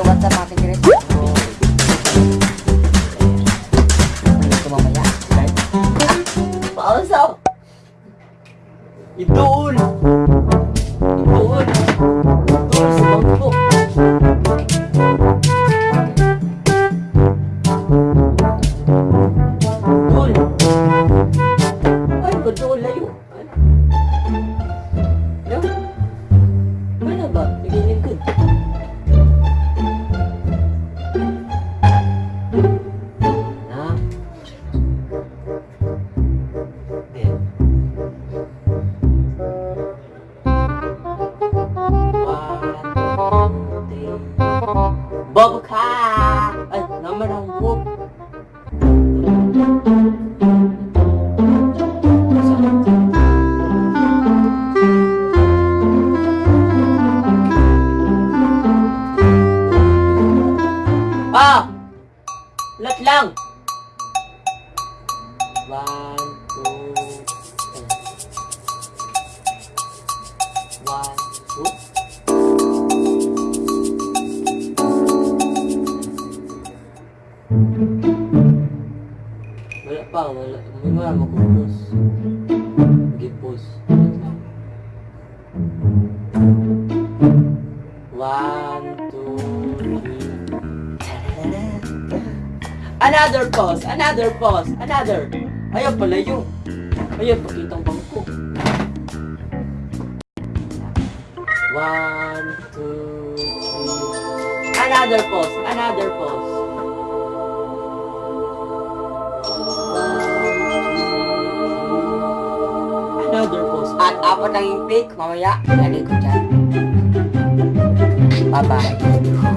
Yo, what's up mga kajirit? So, ulit ko mamaya. Ah, pausaw! Idol! Idol! Bobo Car. Ê, nó mới Hàn Quốc. ba à, lật lăng và one two one two Wala pa, wala. May mga magpupos. Gipos. One, two, three. Another pause, another pause, another. Ayaw pala yung. Ayaw, pakitang bangko. One, two, three. Another pause, another pause. At apat ang yung pick, mamaya. Lagay ko dyan. Bye-bye.